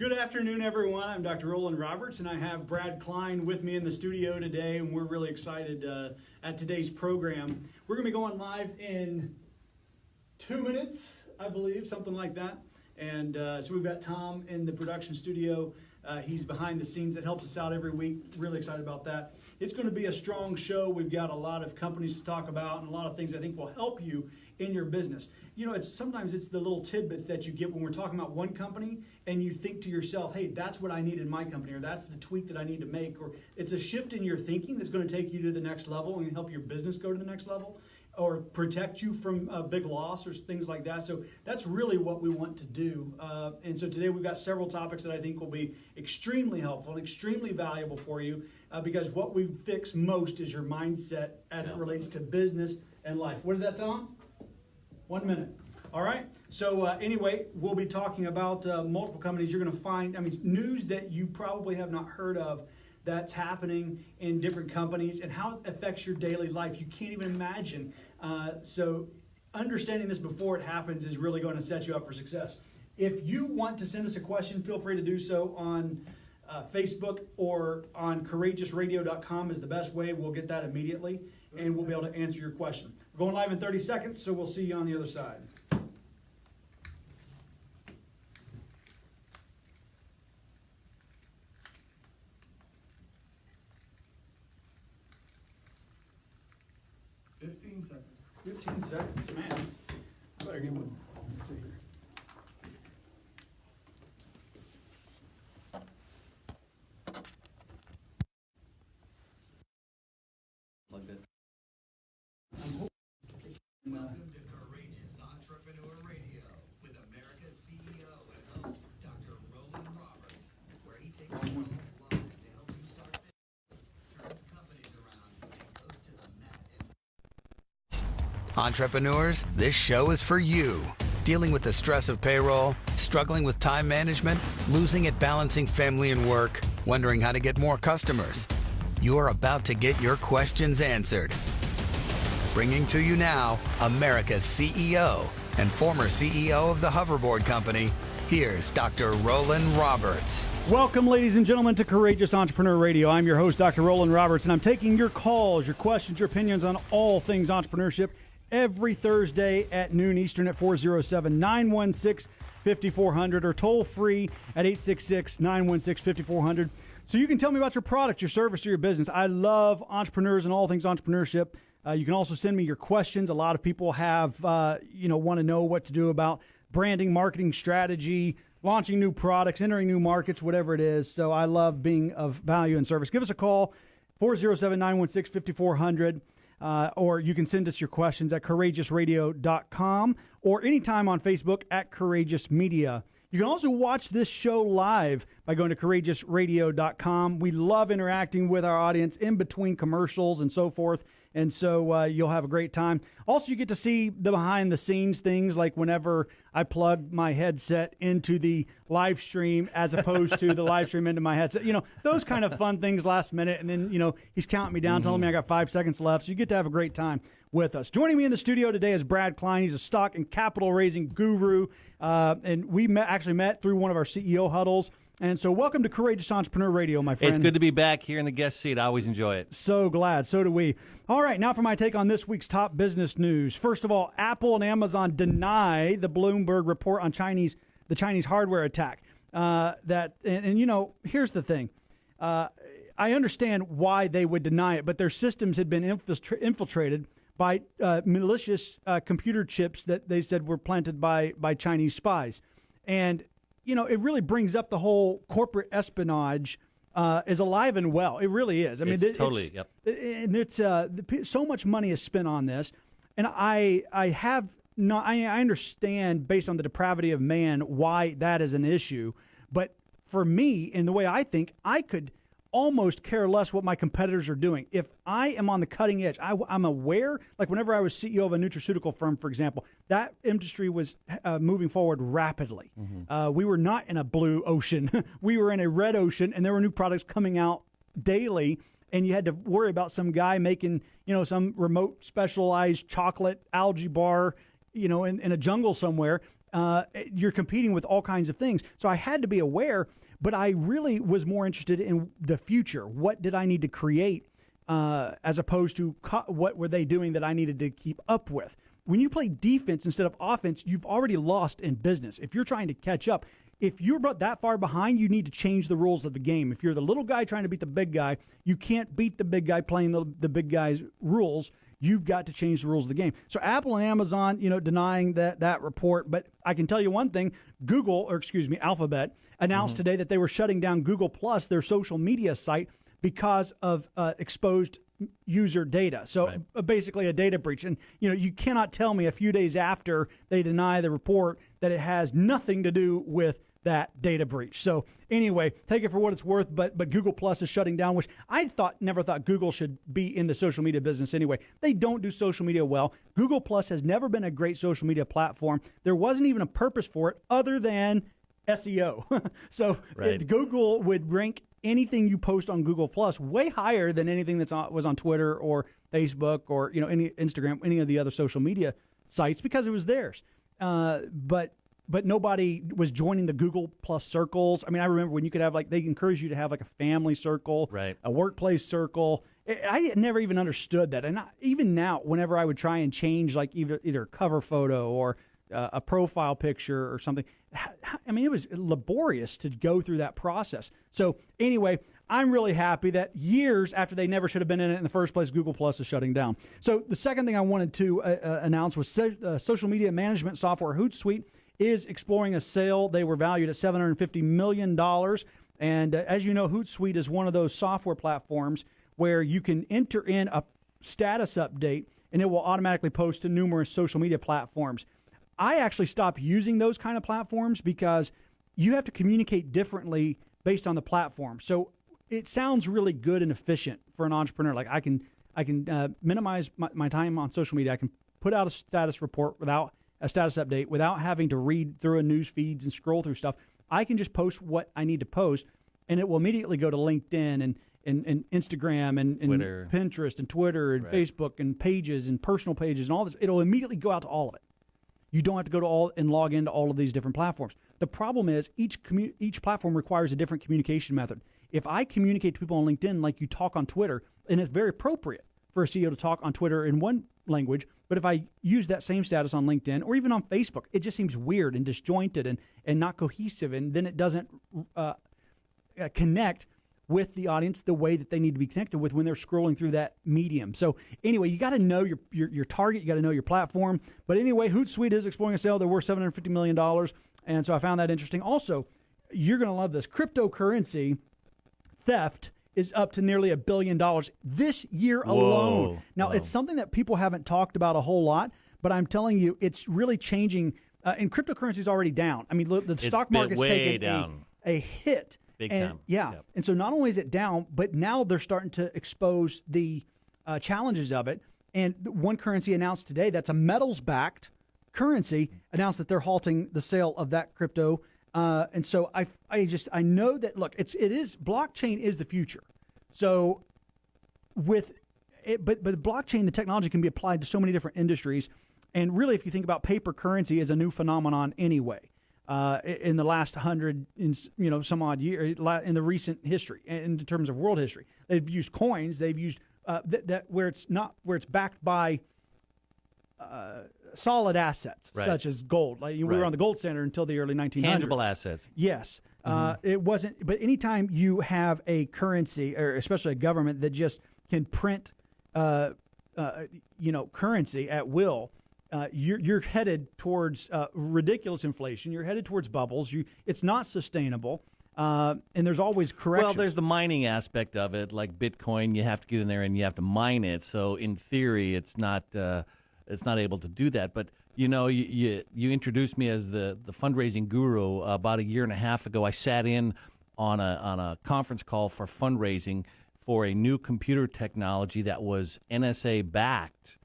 Good afternoon, everyone. I'm Dr. Roland Roberts, and I have Brad Klein with me in the studio today, and we're really excited uh, at today's program. We're going to be going live in two minutes, I believe, something like that. And uh, so we've got Tom in the production studio. Uh, he's behind the scenes that helps us out every week. Really excited about that. It's going to be a strong show. We've got a lot of companies to talk about and a lot of things I think will help you in your business. You know, it's sometimes it's the little tidbits that you get when we're talking about one company and you think to yourself, "Hey, that's what I need in my company," or "That's the tweak that I need to make," or it's a shift in your thinking that's going to take you to the next level and help your business go to the next level or protect you from a big loss or things like that. So that's really what we want to do. Uh, and so today we've got several topics that I think will be extremely helpful and extremely valuable for you uh, because what we fix most is your mindset as it relates to business and life. What is that, Tom? One minute. All right. So uh, anyway, we'll be talking about uh, multiple companies. You're going to find, I mean, news that you probably have not heard of that's happening in different companies and how it affects your daily life. You can't even imagine. Uh, so, understanding this before it happens is really going to set you up for success. If you want to send us a question, feel free to do so on uh, Facebook or on courageousradio.com is the best way. We'll get that immediately and we'll be able to answer your question. We're going live in 30 seconds, so we'll see you on the other side. Fifteen seconds. Fifteen seconds, man. I better get one. Let's see here. Like that. I'm hoping- uh, Welcome to Courageous Entrepreneur Radio with America's CEO and host, Dr. Roland Roberts, where he takes you live to help you start business, turns companies around, and goes to the mat and Entrepreneurs, this show is for you. Dealing with the stress of payroll, struggling with time management, losing at balancing family and work, wondering how to get more customers. You're about to get your questions answered. Bringing to you now America's CEO and former CEO of the Hoverboard Company, here's Dr. Roland Roberts. Welcome, ladies and gentlemen, to Courageous Entrepreneur Radio. I'm your host, Dr. Roland Roberts, and I'm taking your calls, your questions, your opinions on all things entrepreneurship every Thursday at noon Eastern at 407 916 5400 or toll free at 866 916 5400. So you can tell me about your product, your service, or your business. I love entrepreneurs and all things entrepreneurship. Uh, you can also send me your questions. A lot of people have, uh, you know, want to know what to do about branding, marketing strategy, launching new products, entering new markets, whatever it is. So I love being of value and service. Give us a call, 407 916 5400. Uh, or you can send us your questions at courageousradio.com or anytime on Facebook at Courageous Media. You can also watch this show live by going to courageousradio.com. We love interacting with our audience in between commercials and so forth. And so uh, you'll have a great time. Also, you get to see the behind the scenes things like whenever I plug my headset into the live stream as opposed to the live stream into my headset. You know, those kind of fun things last minute. And then, you know, he's counting me down, telling me I got five seconds left. So you get to have a great time with us. Joining me in the studio today is Brad Klein. He's a stock and capital raising guru. Uh, and we met, actually met through one of our CEO huddles. And so, welcome to Courageous Entrepreneur Radio, my friend. It's good to be back here in the guest seat. I always enjoy it. So glad. So do we. All right, now for my take on this week's top business news. First of all, Apple and Amazon deny the Bloomberg report on Chinese the Chinese hardware attack. Uh, that and, and, you know, here's the thing. Uh, I understand why they would deny it, but their systems had been infiltra- infiltrated by uh, malicious uh, computer chips that they said were planted by by Chinese spies, and you know, it really brings up the whole corporate espionage uh, is alive and well. It really is. I mean, It's it- totally, it's, yep. And it's uh, the so much money is spent on this, and I I have not. I, I understand based on the depravity of man why that is an issue, but for me, in the way I think, I could almost care less what my competitors are doing. If I am on the cutting edge, I, am aware, like whenever I was CEO of a nutraceutical firm, for example, that industry was uh, moving forward rapidly. Uh, we were not in a blue ocean, we were in a red ocean, and there were new products coming out daily. And you had to worry about some guy making, you know, some remote specialized chocolate algae bar, you know, in, in a jungle somewhere. uh, you're competing with all kinds of things. So I had to be aware, but I really was more interested in the future. What did I need to create uh, as opposed to co- what were they doing that I needed to keep up with? When you play defense instead of offense, you've already lost in business. If you're trying to catch up, if you're that far behind, you need to change the rules of the game. If you're the little guy trying to beat the big guy, you can't beat the big guy playing the, the big guy's rules. You've got to change the rules of the game. So Apple and Amazon, you know, denying that that report, but I can tell you one thing: Google, or excuse me, Alphabet, announced today that they were shutting down Google Plus, their social media site, because of uh, exposed user data. So Right. uh, basically a data breach. And you know, you cannot tell me a few days after they deny the report that it has nothing to do with that data breach. So anyway, take it for what it's worth. But but Google Plus is shutting down, which I thought never thought Google should be in the social media business anyway. They don't do social media well. Google Plus has never been a great social media platform. There wasn't even a purpose for it other than SEO. so Right. it- Google would rank anything you post on Google Plus way higher than anything that's on, was on Twitter or Facebook or you know any Instagram, any of the other social media sites because it was theirs. Uh, but but nobody was joining the Google Plus circles. I mean, I remember when you could have like they encourage you to have like a family circle, Right. a workplace circle. I never even understood that, and I, even now, whenever I would try and change like either either a cover photo or uh, a profile picture or something, I mean, it was laborious to go through that process. So anyway, I'm really happy that years after they never should have been in it in the first place, Google Plus is shutting down. So the second thing I wanted to uh, uh, announce was so, uh, social media management software Hootsuite is exploring a sale. They were valued at $750 million. And uh, as you know, Hootsuite is one of those software platforms where you can enter in a status update and it will automatically post to numerous social media platforms. I actually stopped using those kind of platforms because you have to communicate differently based on the platform. So it sounds really good and efficient for an entrepreneur. Like I can I can uh, minimize my, my time on social media. I can put out a status report without a status update without having to read through a news feeds and scroll through stuff. I can just post what I need to post, and it will immediately go to LinkedIn and and, and Instagram and, and Pinterest and Twitter and Right. Facebook and pages and personal pages and all this. It'll immediately go out to all of it. You don't have to go to all and log into all of these different platforms. The problem is each commu- each platform requires a different communication method. If I communicate to people on LinkedIn like you talk on Twitter, and it's very appropriate for a CEO to talk on Twitter in one language, but if I use that same status on LinkedIn or even on Facebook, it just seems weird and disjointed and and not cohesive, and then it doesn't uh, uh, connect with the audience the way that they need to be connected with when they're scrolling through that medium. So anyway, you got to know your, your your target, you got to know your platform. But anyway, Hootsuite is exploring a sale. They're worth seven hundred fifty million dollars, and so I found that interesting. Also, you're going to love this cryptocurrency theft is up to nearly a billion dollars this year alone. Now, Whoa. it's something that people haven't talked about a whole lot, but I'm telling you, it's really changing. Uh, and cryptocurrency is already down. I mean, look, the stock been market's way taken a- down. A, hit. Big and, time. Yeah. Yep. And so not only is it down, but now they're starting to expose the uh, challenges of it. And one currency announced today that's a metals backed currency announced that they're halting the sale of that crypto. Uh, and so I, I just I know that look, it's it is blockchain is the future. So with it, but but blockchain, the technology can be applied to so many different industries. And really, if you think about paper currency as a new phenomenon anyway, uh, in the last hundred, in, you know, some odd year in the recent history, in terms of world history, they've used coins. They've used uh, that, that where it's not where it's backed by uh, solid assets Right. such as gold. Like we were on the gold standard until the early 1900s. Tangible assets. Yes. Uh, it wasn't, but anytime you have a currency, or especially a government that just can print, uh, uh, you know, currency at will, uh, you're, you're headed towards uh, ridiculous inflation. You're headed towards bubbles. You, it's not sustainable, uh, and there's always corrections. Well, there's the mining aspect of it, like Bitcoin. You have to get in there and you have to mine it. So in theory, it's not uh, it's not able to do that. But you know, you you, you introduced me as the the fundraising guru uh, about a year and a half ago. I sat in on a on a conference call for fundraising for a new computer technology that was NSA backed.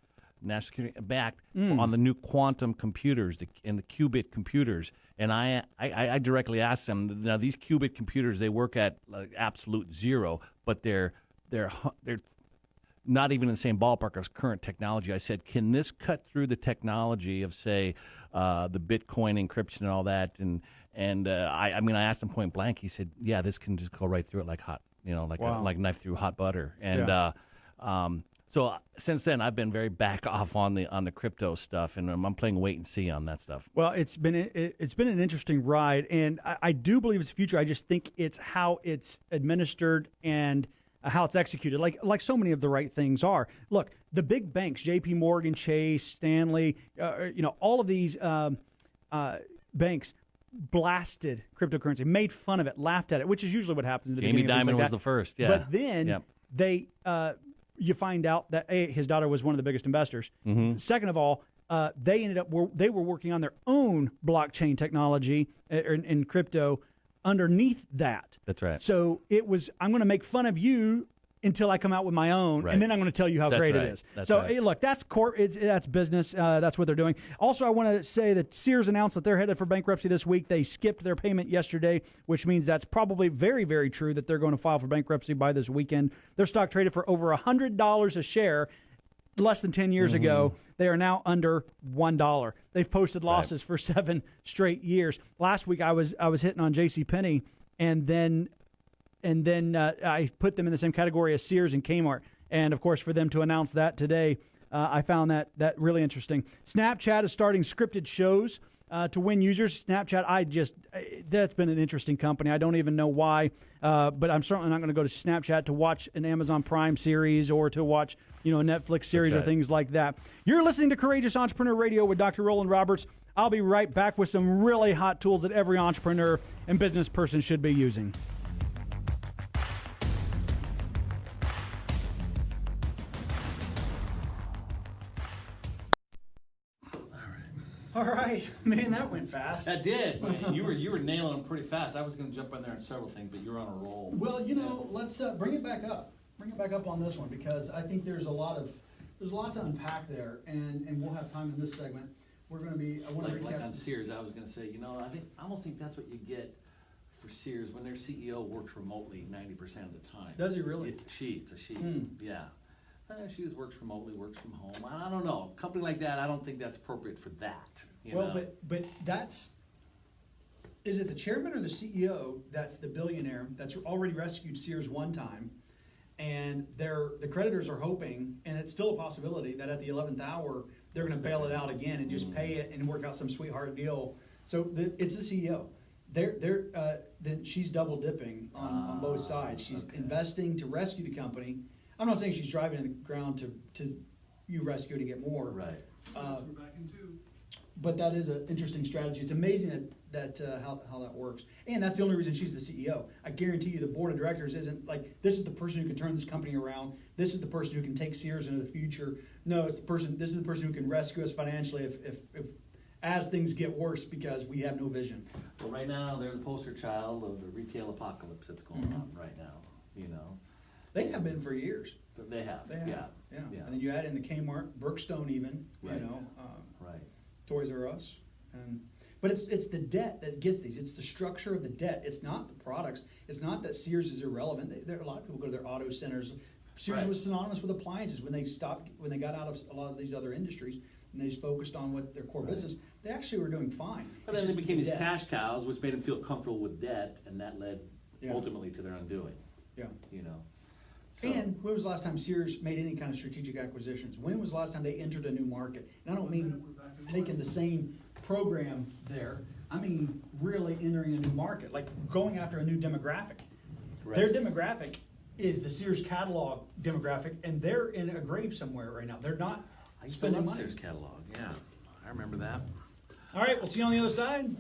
National Security backed on the new quantum computers the, and the qubit computers. And I, I, I directly asked them, now these qubit computers, they work at like absolute zero, but they're they're they're not even in the same ballpark as current technology. I said, can this cut through the technology of, say, uh, the Bitcoin encryption and all that? And and uh, I, I mean, I asked him point blank. He said, yeah, this can just go right through it like hot, you know, like Wow. a, like knife through hot butter. And Yeah. uh, um, so uh, since then, I've been very back off on the on the crypto stuff, and I'm, I'm playing wait and see on that stuff. Well, it's been it, it's been an interesting ride, and I, I do believe it's future. I just think it's how it's administered and how it's executed. Like like so many of the right things are. Look, the big banks, J.P. Morgan, Chase, Stanley, uh, you know, all of these um, uh, banks blasted cryptocurrency, made fun of it, laughed at it, which is usually what happens. At the Jamie Dimon like was the first, yeah. But then Yep. they uh, you find out that a his daughter was one of the biggest investors. Mm-hmm. Second of all, uh, they ended up were, they were working on their own blockchain technology uh, in, in crypto underneath that. That's right. So it was I'm going to make fun of you until I come out with my own, Right. and then I'm going to tell you how That's great right. it is. That's so right. hey, look, that's. It's, that's business. Uh, that's what they're doing. Also, I want to say that Sears announced that they're headed for bankruptcy this week. They skipped their payment yesterday, which means that's probably very, very true that they're going to file for bankruptcy by this weekend. Their stock traded for over hundred dollars a share less than 10 years ago. Mm-hmm. They are now under $1. They've posted losses for 7 straight years. Last week I was I was hitting on JC Penney and then and then uh, I put them in the same category as Sears and Kmart. And of course for them to announce that today, uh, I found that that really interesting. Snapchat is starting scripted shows. Uh, to win users, Snapchat, I just, uh, that's been an interesting company. I don't even know why, uh, but I'm certainly not going to go to Snapchat to watch an Amazon Prime series or to watch, you know, a Netflix series or things like that. You're listening to Courageous Entrepreneur Radio with Dr. Roland Roberts. I'll be right back with some really hot tools that every entrepreneur and business person should be using. All right, man, that went fast. That did. you were you were nailing them pretty fast. I was going to jump in there on several things, but you're on a roll. Well, you know, let's uh, bring it back up. Bring it back up on this one because I think there's a lot of there's a lot to unpack there, and and we'll have time in this segment. We're going to be. I want to Like, like on recap. Sears, I was going to say, you know, I think I almost think that's what you get for Sears when their CEO works remotely ninety percent of the time. Does he really? It- she, it's a she. Hmm. Yeah. Uh, she just works remotely, works from home. I, I don't know. A company like that, I don't think that's appropriate for that. You well, know? but but that's is it the chairman or the CEO that's the billionaire that's already rescued Sears one time, and they're the creditors are hoping, and it's still a possibility that at the eleventh hour they're going to bail it out again and just pay it and work out some sweetheart deal. So the, it's the CEO. They're they're uh, then she's double dipping on, on both Ah, sides. She's okay. investing to rescue the company. I'm not saying she's driving in the ground to to you rescue to get more. right. Uh, but that is an interesting strategy. It's amazing that that uh, how how that works, and that's the only reason she's the CEO. I guarantee you, the board of directors isn't like this is the person who can turn this company around. This is the person who can take Sears into the future. No, it's the person. This is the person who can rescue us financially if if, if as things get worse because we have no vision. Well, right now they're the poster child of the retail apocalypse that's going Mhm. on right now. You know, They have been for years. but they have. They have. Yeah. yeah. Yeah. And then you add in the Kmart, Brookstone, even you know. Uh, Right. Toys R Us, and but it's it's the debt that gets these. It's the structure of the debt. It's not the products. It's not that Sears is irrelevant. They, there a lot of people go to their auto centers. Sears Right. was synonymous with appliances when they stopped when they got out of a lot of these other industries and they just focused on what their core Right. business. They actually were doing fine. But It's then they just became the these debt. cash cows, which made them feel comfortable with debt, and that led Yeah. ultimately to their undoing. Yeah. You know. So- And when was the last time Sears made any kind of strategic acquisitions? When was the last time they entered a new market? And I don't mean taking the same program there. I mean really entering a new market, like going after a new demographic. Their demographic is the Sears catalog demographic, and they're in a grave somewhere right now. They're not I spending money. Sears catalog. Yeah, I remember that. All right, we'll see you on the other side.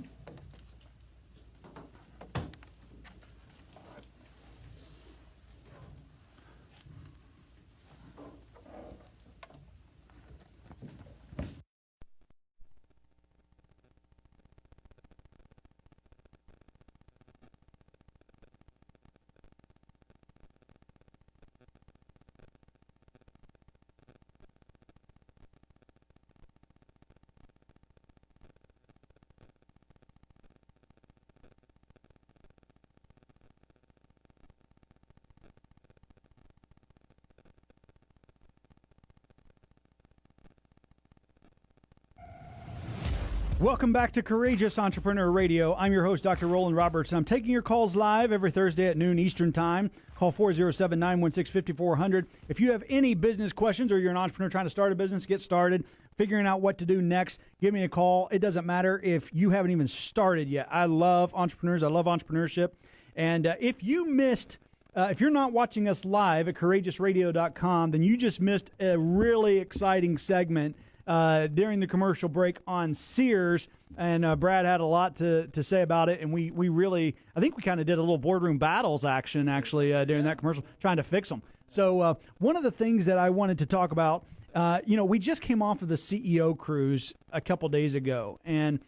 Welcome back to Courageous Entrepreneur Radio. I'm your host, Dr. Roland Roberts. And I'm taking your calls live every Thursday at noon Eastern Time. Call 407 916 5400. If you have any business questions or you're an entrepreneur trying to start a business, get started, figuring out what to do next, give me a call. It doesn't matter if you haven't even started yet. I love entrepreneurs, I love entrepreneurship. And uh, if you missed, uh, if you're not watching us live at courageousradio.com, then you just missed a really exciting segment uh, during the commercial break on Sears, and uh, Brad had a lot to, to say about it, and we we really I think we kind of did a little boardroom battles action actually uh, during that commercial, trying to fix them. So uh, one of the things that I wanted to talk about, uh, you know, we just came off of the CEO cruise a couple days ago, and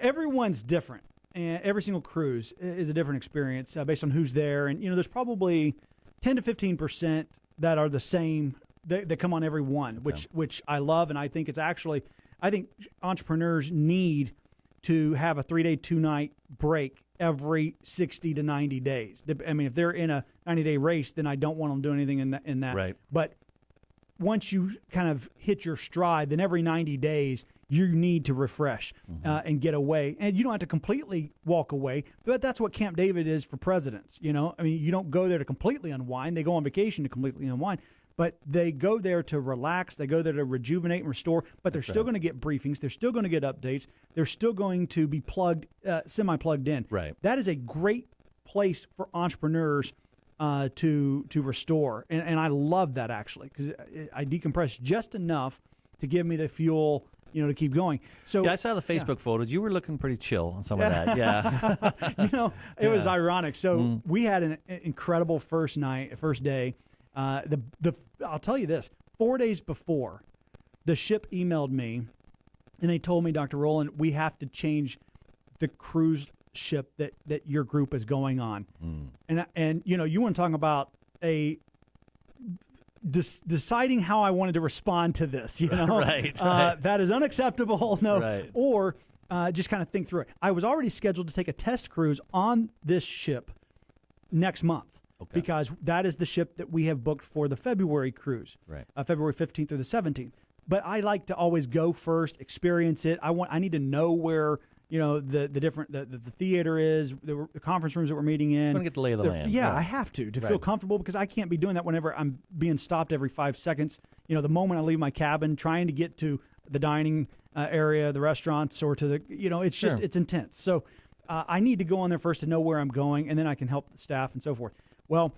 everyone's different. And every single cruise is a different experience based on who's there. And, you know, there's probably 10 to 15% that are the same that, that come on every one, which, which I love. And I think it's actually, I think entrepreneurs need to have a three day, two night break every 60 to 90 days. I mean, if they're in a 90 day race, then I don't want them to do anything in that. In that. Right. But once you kind of hit your stride, then every 90 days you need to refresh uh, and get away. And you don't have to completely walk away, but that's what Camp David is for presidents. You know, I mean, you don't go there to completely unwind. They go on vacation to completely unwind, but they go there to relax. They go there to rejuvenate and restore. But they're still going to get briefings. They're still going to get updates. They're still going to be plugged, uh, semi plugged in. Right. That is a great place for entrepreneurs uh, to to restore, and, and I love that actually because I decompress just enough to give me the fuel, you know, to keep going. So Yeah, I saw the Facebook photos. You were looking pretty chill on some of that. Yeah. you know, it was ironic. So Mm. we had an incredible first night, first day. Uh, the the I'll tell you this: four days before, the ship emailed me, and they told me, Dr. Roland, we have to change the cruise ship that that your group is going on. Mm. And and you know, you want to talk about a des- deciding how I wanted to respond to this. You know, Right, Uh, that is unacceptable. No, Right. or uh, just kind of think through it. I was already scheduled to take a test cruise on this ship next month. Okay. Because that is the ship that we have booked for the February cruise, Right. Uh, February fifteenth through the seventeenth. But I like to always go first, experience it. I want, I need to know where you know the the different the, the, the theater is, the, the conference rooms that we're meeting in. Wanna get the lay of the land, Yeah, yeah. I have to to feel comfortable because I can't be doing that whenever I'm being stopped every five seconds. You know, the moment I leave my cabin, trying to get to the dining uh, area, the restaurants, or to the you know, it's just it's intense. So uh, I need to go on there first to know where I'm going, and then I can help the staff and so forth. Well,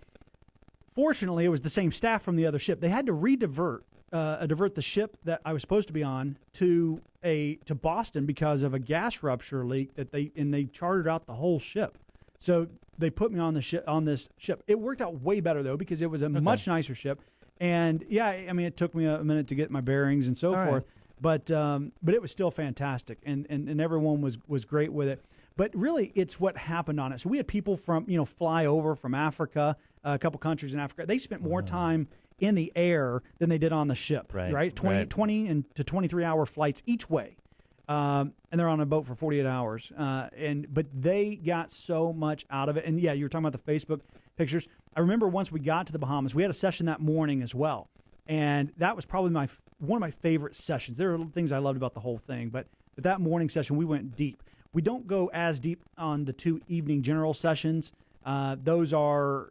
fortunately, it was the same staff from the other ship. They had to redivert uh, divert the ship that I was supposed to be on to a to Boston because of a gas rupture leak that they and they chartered out the whole ship. So they put me on the ship on this ship. It worked out way better though because it was a much nicer ship. And yeah, I mean, it took me a minute to get my bearings and so All right. forth, but um, but it was still fantastic, and, and and everyone was was great with it. But really, it's what happened on it. So we had people from you know fly over from Africa, a couple countries in Africa. They spent more time in the air than they did on the ship. Right, right, 20, right. 20 and to twenty three hour flights each way um, and they're on a boat for 48 hours. Uh, and but they got so much out of it. And yeah, you were talking about the Facebook pictures. I remember once we got to the Bahamas, we had a session that morning as well, and that was probably my one of my favorite sessions. There are things I loved about the whole thing, but but that morning session we went deep. We don't go as deep on the two evening general sessions. Uh, those are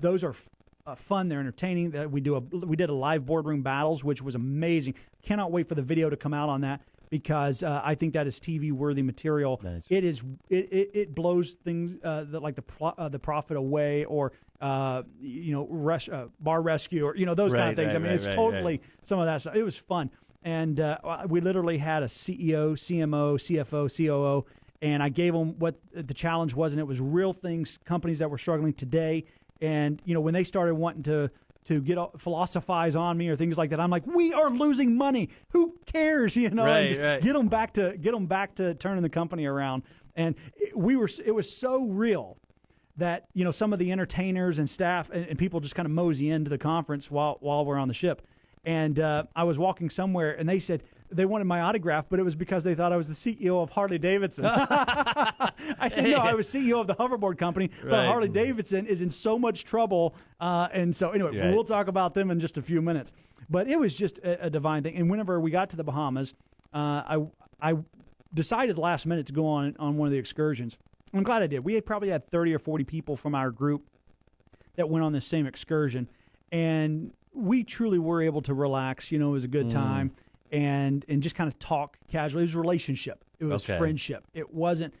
those are f- uh, fun. They're entertaining. That we do a we did a live boardroom battles, which was amazing. Cannot wait for the video to come out on that because uh, I think that is TV worthy material. Nice. It is it, it, it blows things uh, the, like the pro, uh, the profit away or uh, you know res- uh, bar rescue or you know those kind of things. I mean, right, it's right, totally right. some of that stuff. It was fun, and uh, we literally had a CEO, CMO, CFO, COO, and I gave them what the challenge was, and it was real things, companies that were struggling today, and you know when they started wanting to to get all- philosophize on me or things like that, I'm like, we are losing money. Who cares? You know, and Right, just right. get them back to get them back to turning the company around, and it, we were it was so real that you know some of the entertainers and staff and, and people just kind of mosey into the conference while while we're on the ship. And uh, I was walking somewhere, and they said they wanted my autograph, but it was because they thought I was the CEO of Harley Davidson. I said no, I was CEO of the hoverboard company, but Right. Harley Davidson is in so much trouble. Uh, and so anyway, Right. we'll talk about them in just a few minutes. But it was just a, a divine thing. And whenever we got to the Bahamas, uh, I I decided last minute to go on on one of the excursions. I'm glad I did. We had probably had 30 or 40 people from our group that went on this same excursion, and we truly were able to relax. You know, it was a good time, and and just kind of talk casually. It was relationship. It was Okay. friendship. It wasn't.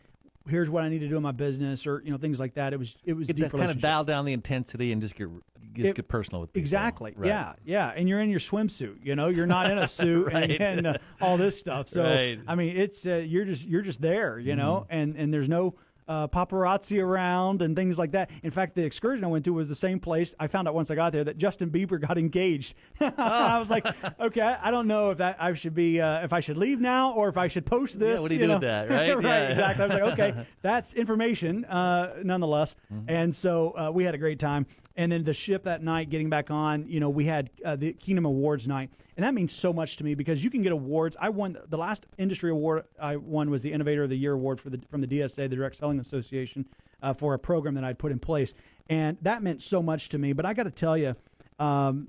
Here's what I need to do in my business, or you know things like that. It was it was Get deep kind of dial down the intensity and just get just It- get personal with people. Exactly. Right. Yeah. Yeah. And you're in your swimsuit. You know, you're not in a suit Right. and, and uh, all this stuff. So Right. I mean, it's uh, you're just you're just there. You know, Mm-hmm. and and there's no. Uh, paparazzi around and things like that. In fact, the excursion I went to was the same place. I found out once I got there that Justin Bieber got engaged. I was like, okay, I don't know if that I should be uh, if I should leave now or if I should post this. what do you do know? with that, right? right, Yeah. exactly. I was like, okay, that's information, uh, nonetheless. Mm-hmm. And so uh, we had a great time. And then the ship that night, getting back on, you know, we had uh, the Kingdom Awards night, and that means so much to me because you can get awards. I won the last industry award I won was the Innovator of the Year award for the from the DSA, the Direct Selling Association, uh, for a program that I'd put in place, and that meant so much to me. But I got to tell you. Um,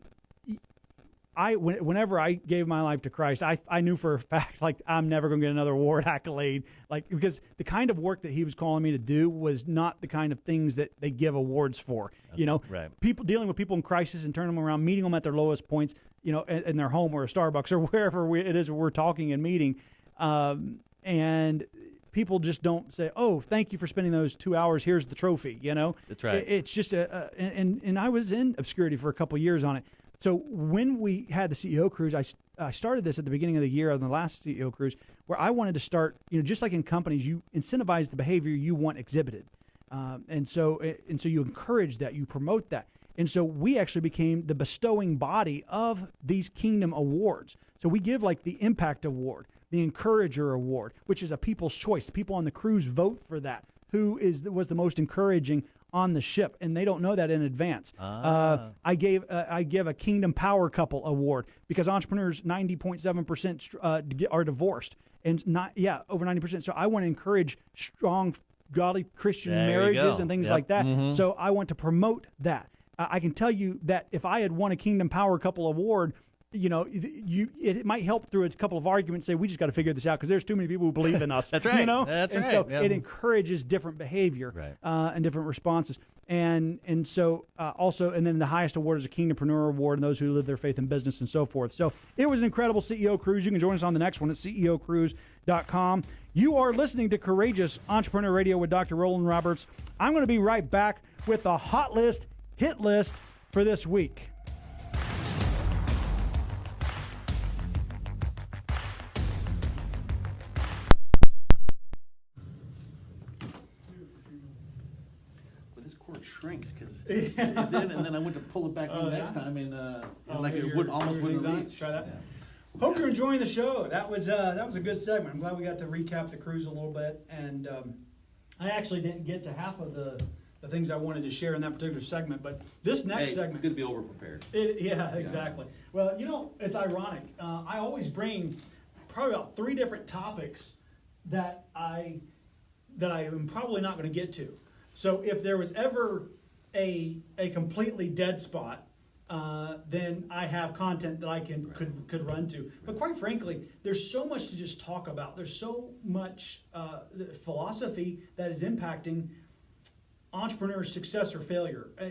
I when, whenever I gave my life to Christ, I I knew for a fact like I'm never going to get another award accolade, like because the kind of work that He was calling me to do was not the kind of things that they give awards for. You know, Right. people dealing with people in crisis and turning them around, meeting them at their lowest points. You know, in, in their home or a Starbucks or wherever we, it is we're talking and meeting, um, and people just don't say, "Oh, thank you for spending those two hours. Here's the trophy." You know, That's right. It- it's just a, a and and I was in obscurity for a couple years on it. So when we had the CEO cruise, I, I started this at the beginning of the year on the last CEO cruise, where I wanted to start, you know, just like in companies, you incentivize the behavior you want exhibited, um, and so and so you encourage that, you promote that, and so we actually became the bestowing body of these Kingdom Awards. So we give like the Impact Award, the Encourager Award, which is a people's choice. People on the cruise vote for that. Who is was the most encouraging on the ship, and they don't know that in advance. Uh, I gave uh, I give a Kingdom Power Couple Award because entrepreneurs ninety point seven percent uh, are divorced, and not yeah over ninety percent. So I want to encourage strong, godly Christian There marriages and things Yep. like that. Mhm. So I want to promote that. I can tell you that if I had won a Kingdom Power Couple Award. You know, you it might help through a couple of arguments. Say we just got to figure this out because there's too many people who believe in us. That's right. You know, That's and right. so Yeah. it encourages different behavior Right. uh, and different responses. And and so uh, also, and then the highest award is a Kingdompreneur Award, and those who live their faith in business and so forth. So it was an incredible CEO cruise. You can join us on the next one at ceocruise.com. You are listening to Courageous Entrepreneur Radio with Dr. Roland Roberts. I'm going to be right back with the hot list, hit list for this week. Well, this cord shrinks because it did, and then I went to pull it back Oh, on next yeah? time, and uh, Oh, like it would almost your wouldn't thing's reach. Try that. Yeah. Hope you're enjoying the show. That was uh, that was a good segment. I'm glad we got to recap the cruise a little bit, and um, I actually didn't get to half of the, the things I wanted to share in that particular segment. But this next Hey, segment, to be over prepared. it, yeah, exactly. Well, you know, it's ironic. Uh, I always bring probably about three different topics that I that I am probably not going to get to. So if there was ever a a completely dead spot, uh, then I have content that I can could could run to. But quite frankly, there's so much to just talk about. There's so much uh, philosophy that is impacting entrepreneur success or failure. Uh,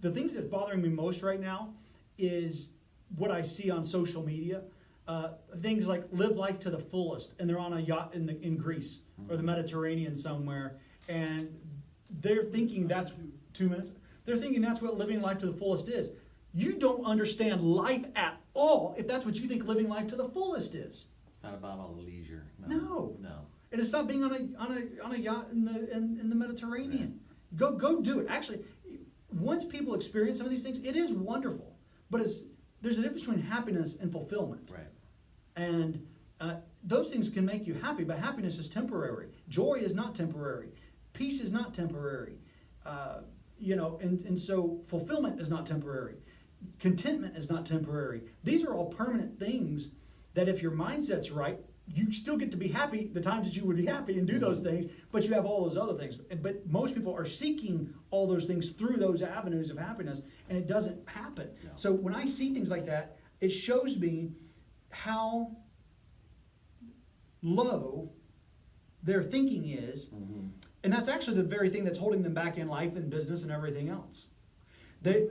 the things that's bothering me most right now is what I see on social media. Uh, things like live life to the fullest, and they're on a yacht in the in Greece or the Mediterranean somewhere, and they're thinking that's two minutes. They're thinking that's what living life to the fullest is. You don't understand life at all if that's what you think living life to the fullest is. It's not about all the leisure. No. No. And it's not being on a on a on a yacht in the in, in the Mediterranean. Go go do it. Actually, once people experience some of these things, it is wonderful. But it's there's a difference between happiness and fulfillment. Right. And uh, those things can make you happy, but happiness is temporary. Joy is not temporary. Peace is not temporary. Uh, you know, and, and so fulfillment is not temporary. Contentment is not temporary. These are all permanent things that if your mindset's right, you still get to be happy the times that you would be happy and do those things, but you have all those other things. But most people are seeking all those things through those avenues of happiness, and it doesn't happen. No. So when I see things like that, it shows me how low their thinking is, and that's actually the very thing that's holding them back in life and business and everything else. They,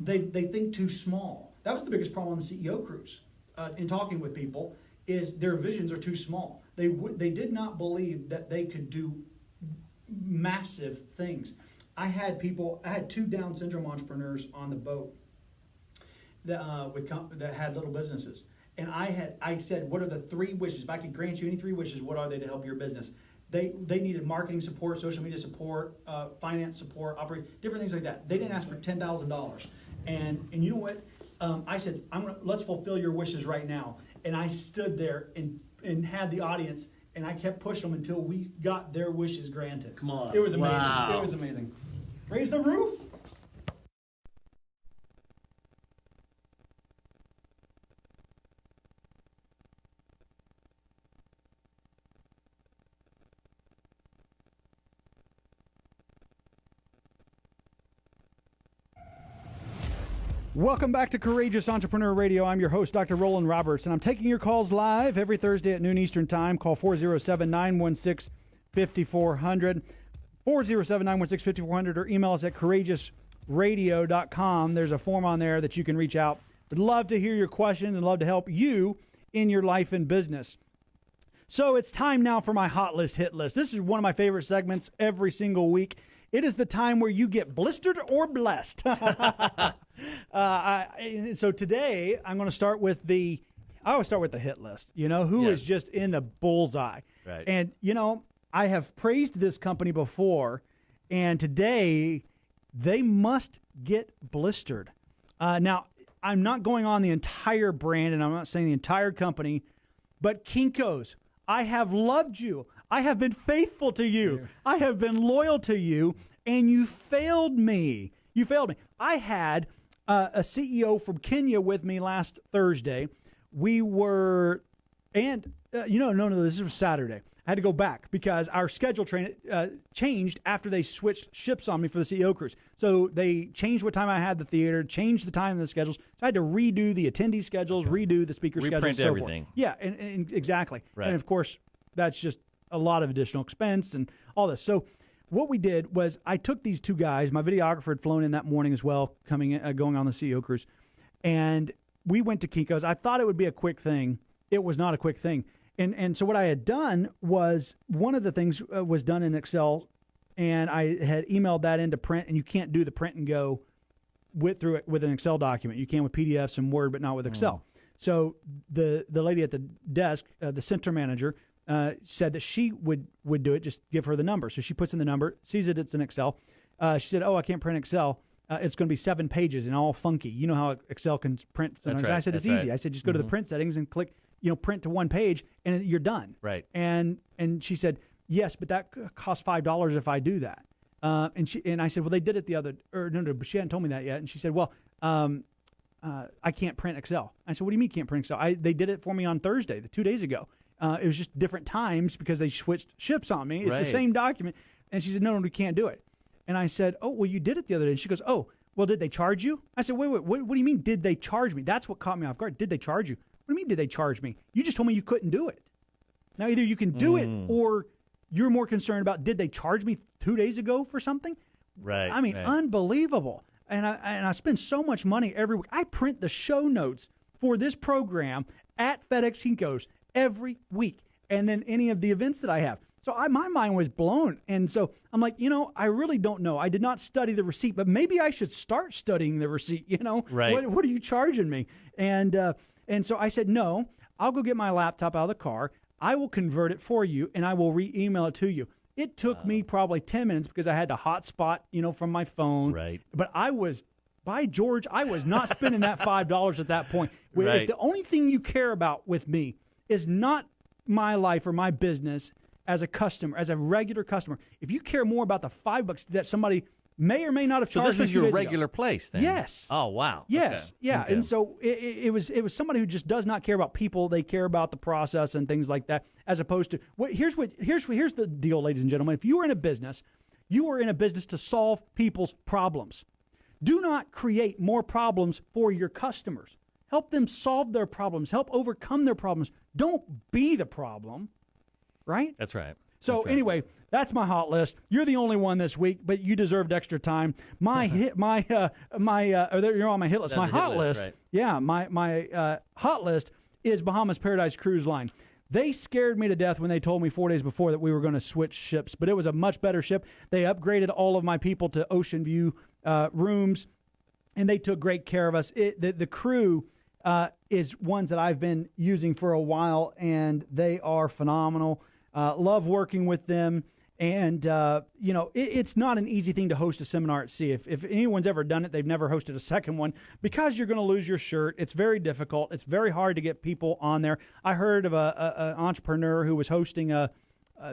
they, they think too small. That was the biggest problem on the CEO cruise. Uh, in talking with people, is their visions are too small. They would, they did not believe that they could do massive things. I had people, I had two Down syndrome entrepreneurs on the boat that uh, with that had little businesses, and I had I said, what are the three wishes? If I could grant you any three wishes, what are they to help your business? They they needed marketing support, social media support, uh, finance support, operate different things like that. They didn't ask for ten thousand dollars, and and you know what? Um, I said, I'm gonna let's fulfill your wishes right now, and I stood there and and had the audience. And I kept pushing them until we got their wishes granted. Come on. It was amazing. Wow. It was amazing. Raise the roof. Welcome back to Courageous Entrepreneur Radio. I'm your host, Dr. Roland Roberts, and I'm taking your calls live every Thursday at noon Eastern Time. Call 407 916 5400, 407 916 5400, or email us at courageousradio.com. There's a form on there that you can reach out. Would love to hear your questions and love to help you in your life and business. So it's time now for my hot list hit list. This is one of my favorite segments every single week. It is the time where you get blistered or blessed. uh, I, so today I'm going to start with the. I always start with the hit list. You know who is Yes. just in the bullseye. Right. And you know I have praised this company before, and today they must get blistered. Uh, now I'm not going on the entire brand, and I'm not saying the entire company, but Kinko's. I have loved you. I have been faithful to you. I have been loyal to you, and you failed me. You failed me. I had uh, a CEO from Kenya with me last Thursday. We were, and uh, you know, no, no, this was Saturday. I had to go back because our schedule train uh, changed after they switched ships on me for the CEO cruise. So they changed what time I had the theater, changed the time of the schedules. So I had to redo the attendee schedules, redo the speaker schedules, Reprint so forth. everything. Yeah, and, and exactly. Right. And of course, that's just a lot of additional expense and all this. So what we did was I took these two guys. My videographer had flown in that morning as well, coming in, uh, going on the CEO cruise, and we went to Kinko's. I thought it would be a quick thing. It was not a quick thing. And and so what I had done was one of the things uh, was done in Excel, and I had emailed that into print. And you can't do the print and go with through it with an Excel document. You can with PDFs and Word, but not with Excel. So the the lady at the desk, uh, the center manager, uh, said that she would would do it. Just give her the number. So she puts in the number, sees it. it's in Excel. Uh, she said, "Oh, I can't print Excel. Uh, it's going to be seven pages and all funky. You know how Excel can print. Sometimes. right, I said it's that's easy. right. I said just go to the print settings and click, you know, print to one page, and you're done. Right. And and she said, yes, but that costs five dollars if I do that. Uh, and she and I said, well, they did it the other, or no, no, but she hadn't told me that yet. And she said, well, um, uh, I can't print Excel. I said, what do you mean can't print Excel? I, they did it for me on Thursday, the two days ago. Uh, it was just different times because they switched ships on me. It's the same document. And she said, no, no, we can't do it. And I said, oh, well, you did it the other day. And she goes, oh, well, did they charge you? I said, wait, wait, what, what do you mean, did they charge me? That's what caught me off guard. Did they charge you? What do you mean, did they charge me? You just told me you couldn't do it. Now, either you can do it or you're more concerned about did they charge me two days ago for something? Right. I mean, right. unbelievable. And I and I spend so much money every week. I print the show notes for this program at FedEx Kinkos every week, and then any of the events that I have. So I, my mind was blown, and so I'm like, you know, I really don't know. I did not study the receipt, but maybe I should start studying the receipt. You know, Right. What, what are you charging me? And uh, and so I said, no, I'll go get my laptop out of the car. I will convert it for you, and I will re-email it to you. It took me probably ten minutes because I had to hotspot, you know, from my phone. Right. But I was, by George, I was not spending that five dollars at that point. Where If Right. the only thing you care about with me is not my life or my business as a customer, as a regular customer, if you care more about the five bucks that somebody may or may not have charged. so this was your days ago. regular place then? Yes. Oh wow. Yes, Okay. yeah, Okay. and so it, it, it was it was somebody who just does not care about people. They care about the process and things like that, as opposed to what. Here's what here's here's the deal, ladies and gentlemen. If you are in a business, you are in a business to solve people's problems. Do not create more problems for your customers. Help them solve their problems. Help overcome their problems. Don't be the problem, right? That's right. So That's right. anyway, that's my hot list. You're the only one this week, but you deserved extra time. My hit, my uh, my uh, you're on my hit list. That's my hot list, list, right. yeah, my my uh, hot list is Bahamas Paradise Cruise Line. They scared me to death when they told me four days before that we were going to switch ships, but it was a much better ship. They upgraded all of my people to ocean view uh, rooms and they took great care of us. It, the, the crew uh, is ones that I've been using for a while, and they are phenomenal. Uh, love working with them. And, uh, you know, it, it's not an easy thing to host a seminar at sea. If, if anyone's ever done it, they've never hosted a second one because you're going to lose your shirt. It's very difficult. It's very hard to get people on there. I heard of a, a, a entrepreneur who was hosting a,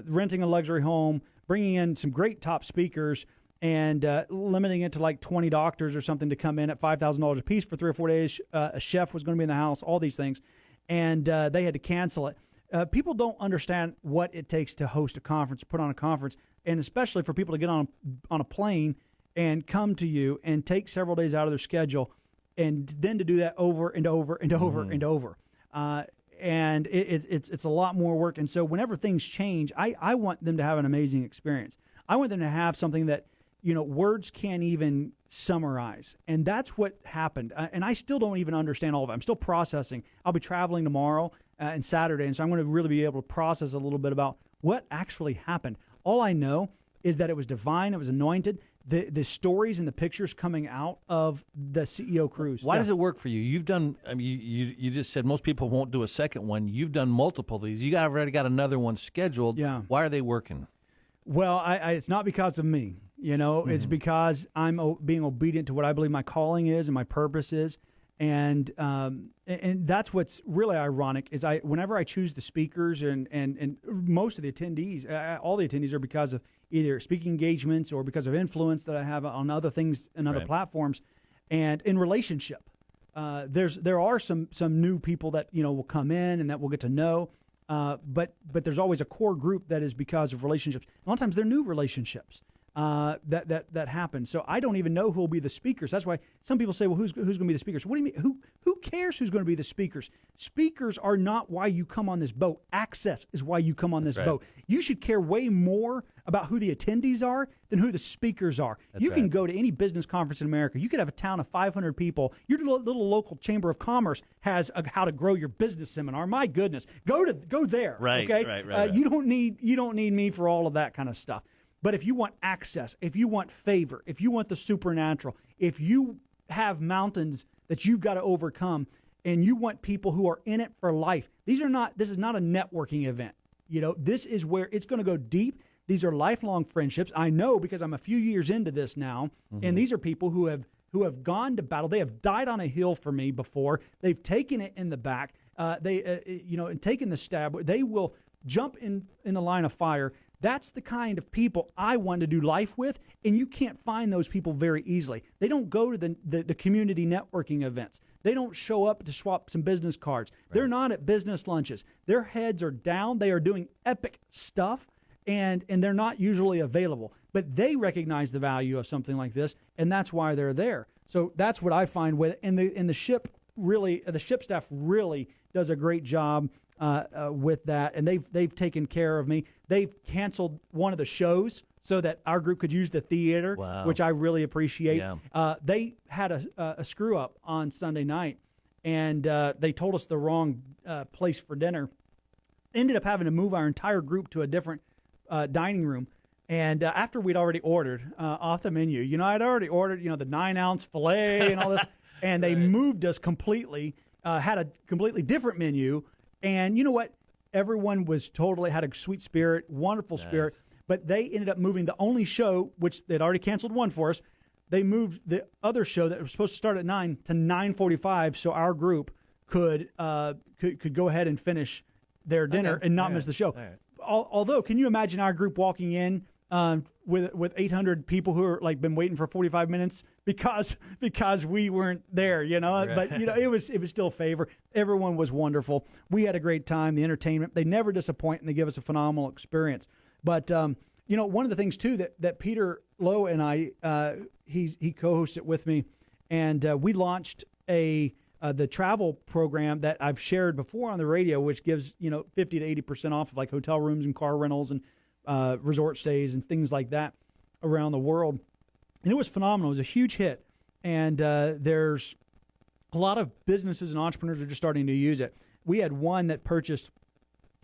renting a luxury home, bringing in some great top speakers, and uh, limiting it to like 20 doctors or something to come in at $5,000 a piece for three or four days. Uh, a chef was going to be in the house, all these things. And uh, they had to cancel it. Uh, people don't understand what it takes to host a conference, put on a conference, and especially for people to get on on a plane and come to you and take several days out of their schedule, and then to do that over and over and over and over. Uh, and it, it, it's it's a lot more work. And so whenever things change, I, I want them to have an amazing experience. I want them to have something that you know words can't even summarize, and that's what happened. Uh, and I still don't even understand all of it. I'm still processing. I'll be traveling tomorrow uh, and Saturday, and so I'm going to really be able to process a little bit about what actually happened. All I know is that it was divine. It was anointed. The the stories and the pictures coming out of the CEO cruise. Why Yeah. does it work for you? You've done. I mean, you, you you just said most people won't do a second one. You've done multiple of these. You got already got another one scheduled. Yeah. Why are they working? Well, I, I, it's not because of me. You know, it's because I'm o- being obedient to what I believe my calling is and my purpose is, and um, and, and that's what's really ironic is I whenever I choose the speakers and and and most of the attendees, uh, all the attendees are because of either speaking engagements or because of influence that I have on other things and other Right. platforms, and in relationship. Uh, there's there are some some new people that you know will come in and that we'll get to know, uh, but but there's always a core group that is because of relationships. A lot of times they're new relationships uh, that that that happen. So I don't even know who will be the speakers. That's why some people say, well, who's who's going to be the speakers? What do you mean? Who who cares who's going to be the speakers? Speakers are not why you come on this boat. Access is why you come on this right. boat. You should care way more about who the attendees are than who the speakers are. you can right. go to any business conference in America. You could have a town of 500 people. Your little, little local chamber of commerce has a how to grow your business seminar. My goodness, go to go there. Right, Okay. right, right, Uh, right. You don't need you don't need me for all of that kind of stuff. But if you want access, if you want favor, if you want the supernatural, if you have mountains that you've got to overcome, and you want people who are in it for life, these are not. This is not a networking event. You know, this is where it's going to go deep. These are lifelong friendships. I know because I'm a few years into this now, and these are people who have who have gone to battle. They have died on a hill for me before. They've taken it in the back. Uh, they, uh, you know, and taken the stab. They will jump in in the line of fire. That's the kind of people I want to do life with, and you can't find those people very easily. They don't go to the, the, the community networking events. They don't show up to swap some business cards. They're not at business lunches. Their heads are down. They are doing epic stuff, and and they're not usually available. But they recognize the value of something like this, and that's why they're there. So that's what I find with and the and the ship really the ship staff really does a great job uh, uh, with that, and they've they've taken care of me. They've canceled one of the shows so that our group could use the theater, Wow. which I really appreciate. Yeah. Uh, they had a, a, screw up on Sunday night, and uh, they told us the wrong uh, place for dinner. Ended up having to move our entire group to a different uh, dining room. And uh, after we'd already ordered uh, off the menu, you know, I'd already ordered, you know, the nine ounce filet and all this, and they moved us completely, uh, had a completely different menu. And you know what? Everyone was totally had a sweet spirit, wonderful spirit, but they ended up moving the only show, which they'd already canceled one for us. They moved the other show that was supposed to start at nine to nine forty-five, so our group could uh, could could go ahead and finish their dinner Okay. and not All miss right. the show. All right. Although, can you imagine our group walking in um, with with 800 people who are like been waiting for 45 minutes because because we weren't there, you know? But you know, it was it was still favor. Everyone was wonderful. We had a great time. The entertainment they never disappoint and they give us a phenomenal experience. But um, you know, one of the things too that that Peter Lowe and I uh, he he co-hosts it with me, and uh, we launched a uh, the travel program that I've shared before on the radio, which gives you know fifty to eighty percent off of like hotel rooms and car rentals and uh, resort stays and things like that around the world. And it was phenomenal. It was a huge hit. And uh, there's a lot of businesses and entrepreneurs are just starting to use it. We had one that purchased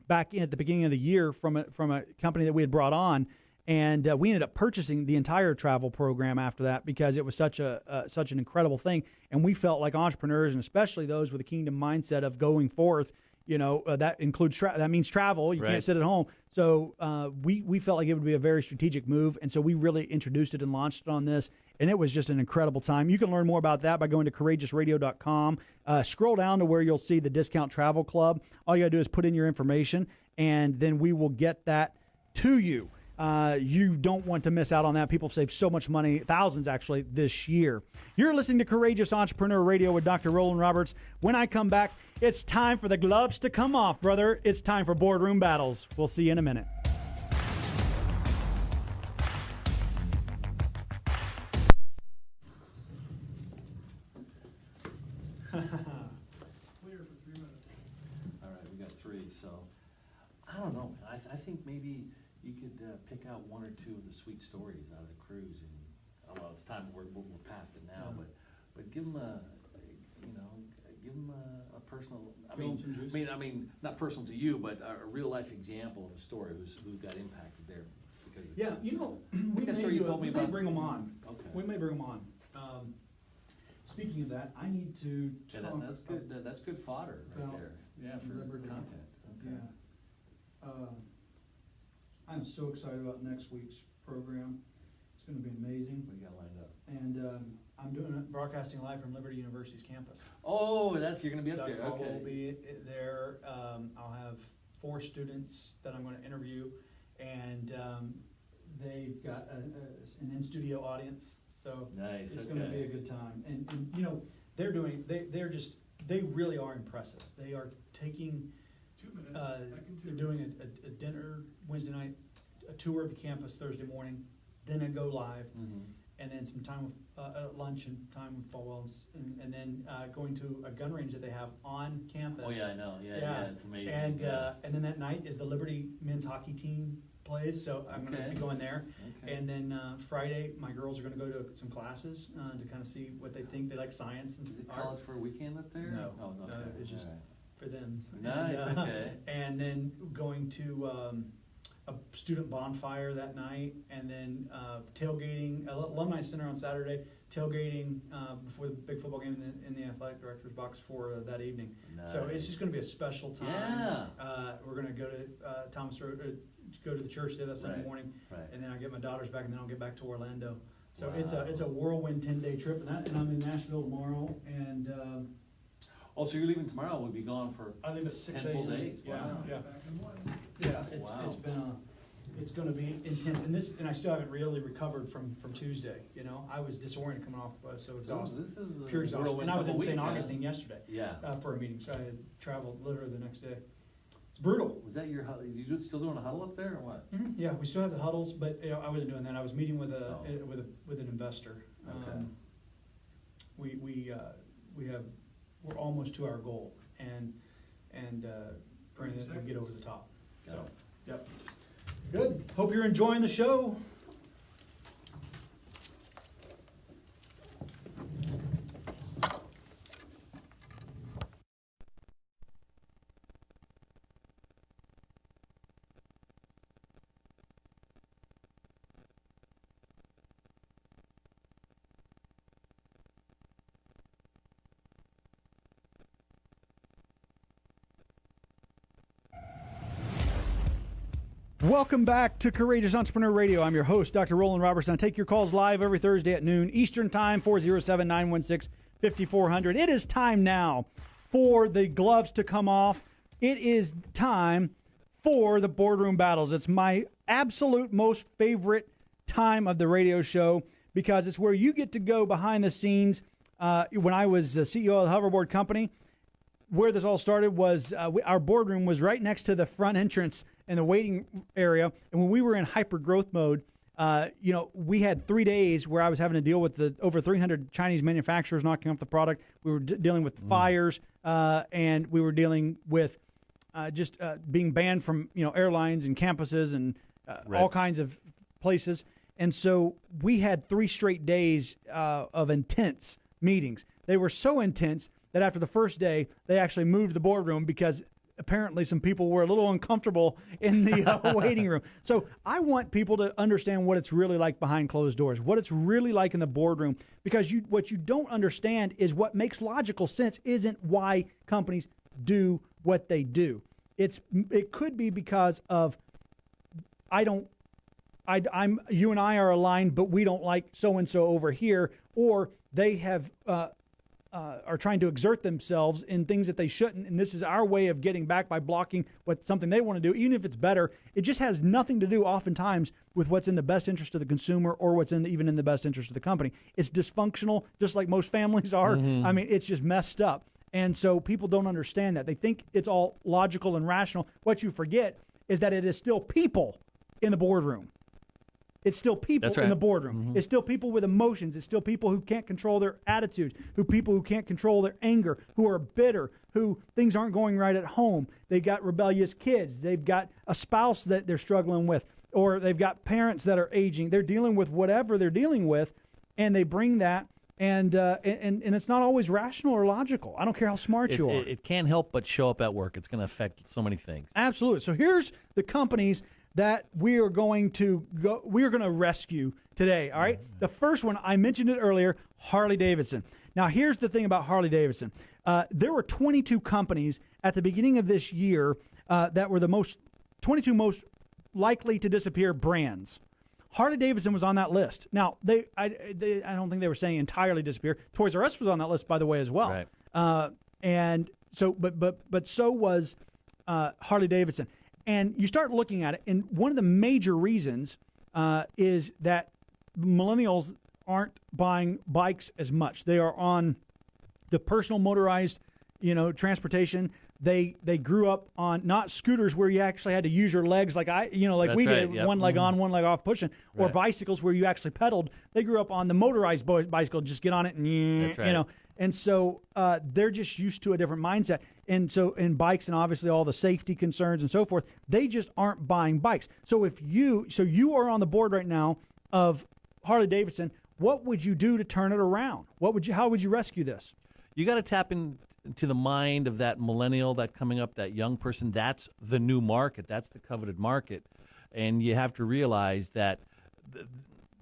back in at the beginning of the year from a, from a company that we had brought on, and uh, we ended up purchasing the entire travel program after that because it was such a uh, such an incredible thing, and we felt like entrepreneurs and especially those with a kingdom mindset of going forth. You know uh, that includes tra- that means travel. You Right. can't sit at home. So uh, we we felt like it would be a very strategic move, and so we really introduced it and launched it on this, and it was just an incredible time. You can learn more about that by going to courageousradio.com. Uh, scroll down to where you'll see the Discount Travel Club. All you got to do is put in your information, and then we will get that to you. Uh, you don't want to miss out on that. People save so much money, thousands actually, this year. You're listening to Courageous Entrepreneur Radio with Dr. Roland Roberts. When I come back, it's time for the gloves to come off, brother. It's time for boardroom battles. We'll see you in a minute. Sweet stories out of the cruise and, oh, well, it's time, we're, we're past it now, but, but give them a, you know, give them a, a personal, I mean, juice. I mean, I mean, not personal to you, but a, a real life example of a story who's, who got impacted there because of Yeah, you know, we that's may, what you do it. told me we may about. bring them on. Okay. We may bring them on. Um, speaking of that, I need to Yeah, talk. that, that's good, that, that's good fodder right about there, yeah, for liberty. content, okay. Yeah. Uh, I'm so excited about next week's program. It's going to be amazing. We do you got lined up? And um, I'm doing it broadcasting live from Liberty University's campus. Oh, that's, you're gonna be up Doug there, Fogel okay. will be i- there. Um, I'll have four students that I'm going to interview, and um, they've got a, a, an in-studio audience. So Nice, it's going to be a okay. good time. And, and you know, they're doing. They they're just. They really are impressive. They are taking. two Uh, they're doing a, a, a dinner Wednesday night, a tour of the campus Thursday morning, then a go live, Mhm. and then some time with, uh, uh, lunch and time with Falwell's, and, and then, uh, going to a gun range that they have on campus. Oh, yeah, I know, yeah, yeah, it's amazing. And, yeah. uh, and then that night is the Liberty men's hockey team plays, so I'm gonna be going there. Okay. And then, uh, Friday, my girls are gonna go to some classes, uh, to kinda see what they think, they like science and Is it st- art college for a weekend up there? No, Oh, no, okay, it's just- alright. for them. Nice, And, uh, okay. And then going to um, a student bonfire that night, and then uh, tailgating, uh, alumni center on Saturday, tailgating uh, before the big football game in the, in the athletic director's box for uh, that evening. So it's just going to be a special time. Yeah. Uh, we're going to go to uh, Thomas Road, uh, go to the church there that Sunday Right, morning, Right. and then I'll get my daughters back, and then I'll get back to Orlando. So it's a it's a whirlwind ten day trip, and, that, and I'm in Nashville tomorrow, and um, Oh, so you're leaving tomorrow, we'll be gone for, I think it's six Ten full a.m. days, Yeah, wow. yeah. Yeah, it's, Wow. it's been a, it's gonna be intense, and this, and I still haven't really recovered from, from Tuesday, you know? I was disoriented coming off, uh, so exhausted, this is a pure exhaustion, whirlwind and I was in couple St. weeks, huh? Augustine yesterday, Yeah. uh, for a meeting, so I had traveled literally the next day. It's brutal. Was that your, hu- you do- still doing a huddle up there, or what? Mhm, Yeah, we still have the huddles, but, you know, I wasn't doing that, I was meeting with a, Oh. uh, with a, with an investor. Okay. Um, We, we, uh, we have, we're almost to our goal, and, and, uh, praying that we get over the top, so. Yep. Good. Hope you're enjoying the show. Welcome back to Courageous Entrepreneur Radio. I'm your host, Dr. Roland Robertson. I take your calls live every Thursday at noon Eastern Time, 407 916 5400. It is time now for the gloves to come off. It is time for the boardroom battles. It's my absolute most favorite time of the radio show because it's where you get to go behind the scenes. Uh, when I was the CEO of the Hoverboard Company, where this all started was uh, we, our boardroom was right next to the front entrance in the waiting area. And when we were in hyper growth mode, uh, you know, we had three days where I was having to deal with the over 300 Chinese manufacturers knocking off the product. We were d- dealing with fires, uh, and we were dealing with uh, just uh, being banned from you know airlines and campuses and uh, Right. all kinds of places. And so we had three straight days uh, of intense meetings. They were so intense that after the first day, they actually moved the boardroom because apparently some people were a little uncomfortable in the uh, waiting room. So I want people to understand what it's really like behind closed doors, what it's really like in the boardroom, because you what you don't understand is what makes logical sense isn't why companies do what they do. It's it could be because of I don't I, am you and I are aligned, but we don't like so and so over here, or they have uh, uh, are trying to exert themselves in things that they shouldn't, and this is our way of getting back by blocking what something they want to do, even if it's better. It just has nothing to do, oftentimes, with what's in the best interest of the consumer or what's in the, even in the best interest of the company. It's dysfunctional, just like most families are. I mean, it's just messed up, and so people don't understand that. They think it's all logical and rational. What you forget is that it is still people in the boardroom. It's still people That's in the boardroom. It's still people with emotions. It's still people who can't control their attitudes, who people who can't control their anger, who are bitter, who things aren't going right at home. They've got rebellious kids. They've got a spouse that they're struggling with, or they've got parents that are aging. They're dealing with whatever they're dealing with, and they bring that. And, uh, and and it's not always rational or logical. I don't care how smart It, you are. it, it can't help but show up at work. It's going to affect so many things. Absolutely. So here's the companies that we are going to go we are going to rescue today, all right? The first one I mentioned it earlier, Harley Davidson. Now here's the thing about Harley Davidson. Uh, there were 22 companies at the beginning of this year uh, that were the most 22 most likely to disappear brands. Harley Davidson was on that list. Now they I, they, I don't think they were saying entirely disappear. Toys R Us was on that list, by the way, as well. Right. Uh, and so, but but but so was uh, Harley Davidson. And you start looking at it, and one of the major reasons uh, is that millennials aren't buying bikes as much. They are on the personal motorized, you know, transportation. They they grew up on not scooters where you actually had to use your legs like I, you know, like That's we right, did, yep. one leg on, one leg off, pushing, or Right. bicycles where you actually pedaled. They grew up on the motorized bicycle, just get on it and you know. And so uh, they're just used to a different mindset. And so in bikes and obviously all the safety concerns and so forth, they just aren't buying bikes. So if you so you are on the board right now of Harley Davidson, what would you do to turn it around? What would you how would you rescue this? You got to tap in, into the mind of that millennial, that coming up, that young person. That's the new market. That's the coveted market, and you have to realize that, th-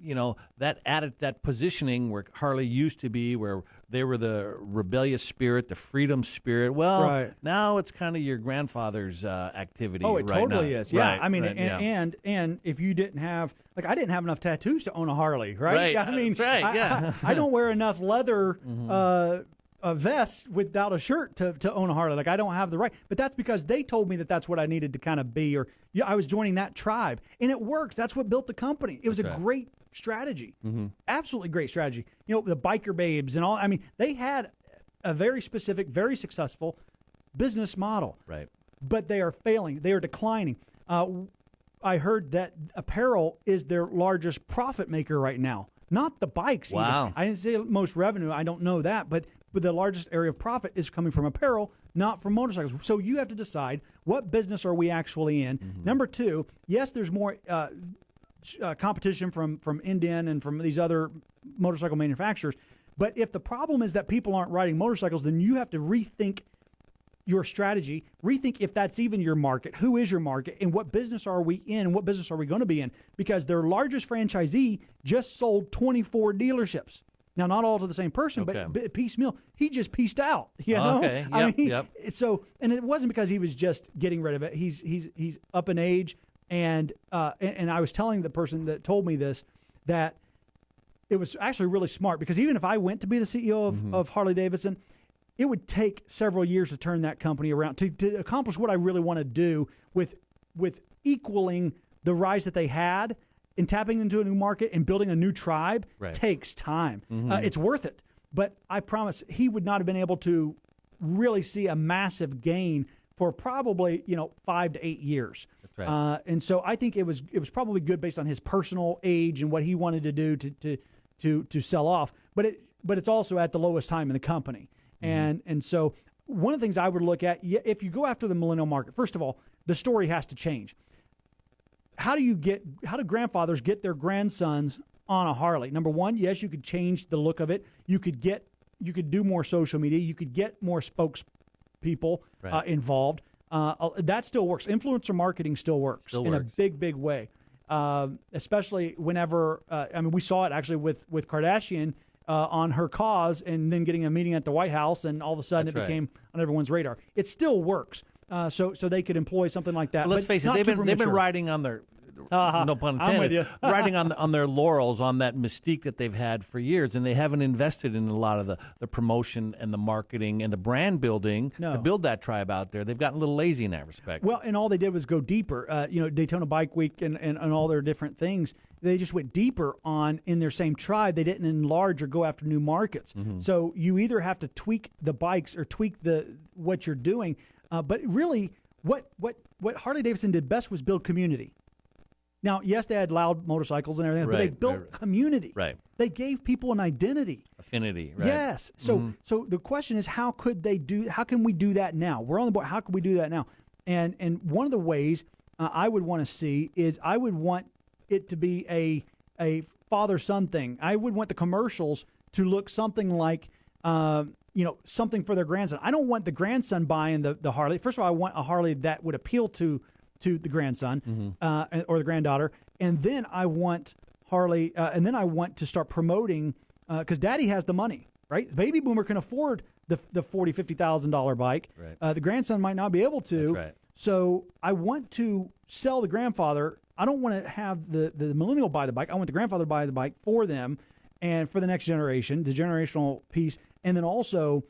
you know, that added that positioning where Harley used to be, where they were the rebellious spirit, the freedom spirit. Well, Right. now it's kind of your grandfather's uh, activity. Oh, it right totally now. is. Yeah, Right, I mean, and, yeah. and and if you didn't have like I didn't have enough tattoos to own a Harley, right? Right, I mean, that's right, I- yeah. Mm-hmm. I, I don't wear enough leather. Uh, a vest without a shirt to, to own a Harley. Like I don't have the right, but that's because they told me that that's what I needed to kind of be, or yeah, I was joining that tribe, and it worked. That's what built the company. It was a right. great strategy, Mm-hmm. absolutely great strategy. You know, the biker babes and all. I mean, they had a very specific, very successful business model right. but they are failing. They are declining. Uh, I heard that apparel is their largest profit maker right now, not the bikes. Wow. I didn't say most revenue. I don't know that, but but the largest area of profit is coming from apparel, not from motorcycles. So you have to decide what business are we actually in. Number two, yes, there's more. Uh, uh, competition from from Indian and from these other motorcycle manufacturers. But if the problem is that people aren't riding motorcycles, then you have to rethink your strategy, rethink if that's even your market, who is your market, and what business are we in, and what business are we going to be in? Because their largest franchisee just sold 24 dealerships. Now, not all to the same person, Okay. but but piecemeal. He just pieced out. You know, Okay, I yep, mean, yep. so and it wasn't because he was just getting rid of it. He's he's he's up in age, and uh, and, and I was telling the person that told me this that it was actually really smart because even if I went to be the CEO of, Mm-hmm. of Harley Davidson, it would take several years to turn that company around to, to accomplish what I really want to do with with equaling the rise that they had and tapping into a new market and building a new tribe Right. takes time. Uh, it's worth it, but I promise he would not have been able to really see a massive gain for probably you know five to eight years. That's right. Uh, and so I think it was it was probably good based on his personal age and what he wanted to do to to to to sell off. But it but it's also at the lowest time in the company. And and so one of the things I would look at if you go after the millennial market, first of all, the story has to change. How do you get how do grandfathers get their grandsons on a Harley? Number one, yes, you could change the look of it. You could get you could do more social media. You could get more spokespeople uh, involved. Uh, uh, that still works. Influencer marketing still works Still in a big, big way. Um, especially whenever uh, I mean, we saw it actually with with Kardashian uh, on her cause, and then getting a meeting at the White House, and all of a sudden That's it right. became on everyone's radar. It still works. Uh, so so they could employ something like that. Let's but face it, they've been they've been riding on their Uh-huh. no pun intended, riding on on their laurels on that mystique that they've had for years, and they haven't invested in a lot of the, the promotion and the marketing and the brand building No. to build that tribe out there. They've gotten a little lazy in that respect. Well, and all they did was go deeper. Uh, you know, Daytona Bike Week and, and, and all their different things. They just went deeper on in their same tribe. They didn't enlarge or go after new markets. So you either have to tweak the bikes or tweak the what you're doing. Uh, but really, what what what Harley Davidson did best was build community. Now, yes, they had loud motorcycles and everything, but they built right, right. community. Right. They gave people an identity. Affinity, right? Yes. So so the question is how could they do how can we do that now? We're on the board. How can we do that now? And and one of the ways uh, I would want to see is I would want it to be a a father son thing. I would want the commercials to look something like um, you know something for their grandson. I don't want the grandson buying the the Harley. First of all, I want a Harley that would appeal to to the grandson uh, or the granddaughter, and then I want Harley, uh, and then I want to start promoting because Daddy has the money, right? The baby boomer can afford the the forty fifty thousand dollar bike. Right. Uh, the grandson might not be able to. Right. So I want to sell the grandfather. I don't want to have the the millennial buy the bike. I want the grandfather buy the bike for them and for the next generation, the generational piece, and then also.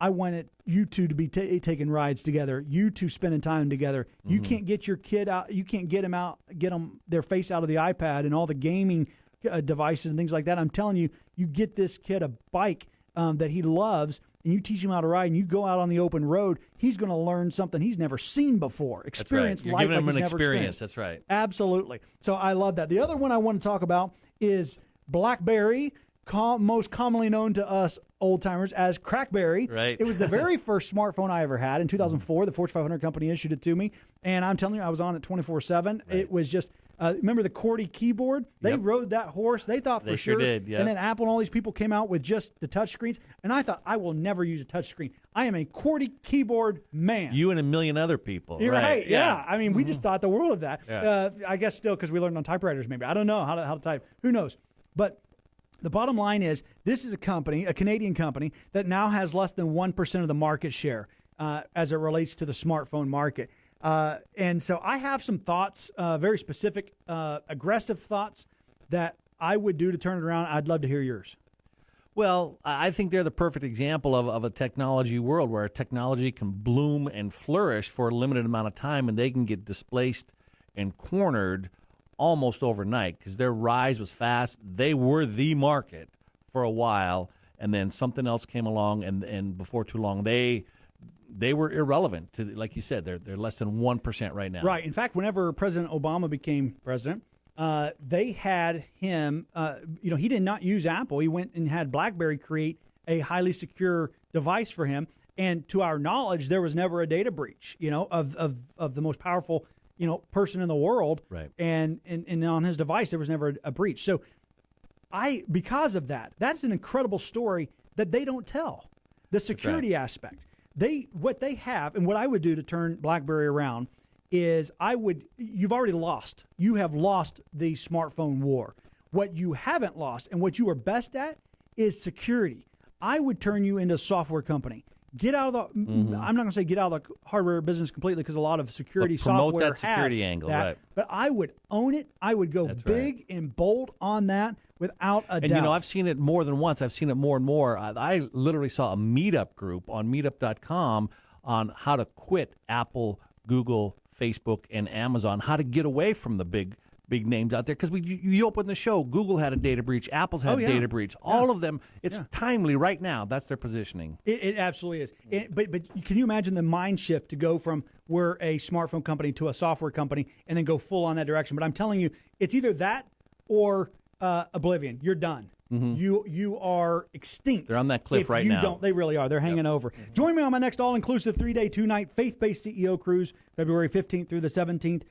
I want it, you two to be ta taking rides together. You two spending time together. You Mm-hmm. can't get your kid out. You can't get them out, get them their face out of the iPad and all the gaming uh, devices and things like that. I'm telling you, you get this kid a bike um, that he loves, and you teach him how to ride, and you go out on the open road. He's going to learn something he's never seen before. Right. Experience You're life giving like them an experience. That's right. Absolutely. So I love that. The other one I want to talk about is BlackBerry, com- most commonly known to us old timers as Crackberry. Right. It was the very first smartphone I ever had in 2004. The Fortune 500 company issued it to me, and I'm telling you, I was on it 24 seven. It was just. Uh, remember the QWERTY keyboard? They Yep. rode that horse. They thought for They sure sure. did, yeah. And then Apple and all these people came out with just the touch screens, and I thought I will never use a touch screen. I am a QWERTY keyboard man. You and a million other people. You're right. Yeah. I mean, we Mm-hmm. just thought the world of that. Yeah. Uh, I guess still because we learned on typewriters, maybe. I don't know how to, how to type. Who knows? But the bottom line is this is a company, a Canadian company, that now has less than 1% of the market share uh, as it relates to the smartphone market. Uh, and so I have some thoughts, uh, very specific, uh, aggressive thoughts that I would do to turn it around. I'd love to hear yours. Well, I I think they're the perfect example of, of a technology world where technology can bloom and flourish for a limited amount of time and they can get displaced and cornered almost overnight because their rise was fast. They were the market for a while and then something else came along and, and before too long they they were irrelevant to like you said they're they're less than 1% right now. Right. In fact, whenever President Obama became president, uh, they had him. Uh, you know, he did not use Apple. He went and had BlackBerry create a highly secure device for him. And to our knowledge, there was never a data breach. You know, of of of the most powerful you know person in the world. Right. And and, and on his device, there was never a, a breach. So I because of that, that's an incredible story that they don't tell. The security aspect. They what they have and what I would do to turn BlackBerry around is I would you've already lost. You have lost the smartphone war. What you haven't lost and what you are best at is security. I would turn you into a software company. Get out of the. Mm-hmm. I'm not going to say get out of the hardware business completely because a lot of security But promote software that security has angle, that. right. But I would own it. I would go That's right. big and bold on that without a And doubt. you know, I've seen it more than once. I've seen it more and more. I, I literally saw a meetup group on meetup.com on how to quit Apple, Google, Facebook, and Amazon, how to get away from the big big names out there because we you, you open the show google had a data breach apple's had Oh, yeah. a data breach all of them it's timely right now that's their positioning It, it absolutely is. It- but but can you imagine the mind shift to go from we're a smartphone company to a software company and then go full on that direction? But I'm telling you, it's either that or uh, oblivion. You're done. You you are extinct. Mm-hmm. They're on that cliff if right you now. Don't they really are? They're hanging over. Join me on my next all inclusive three day two night faith based CEO cruise, February 15th through the 17th.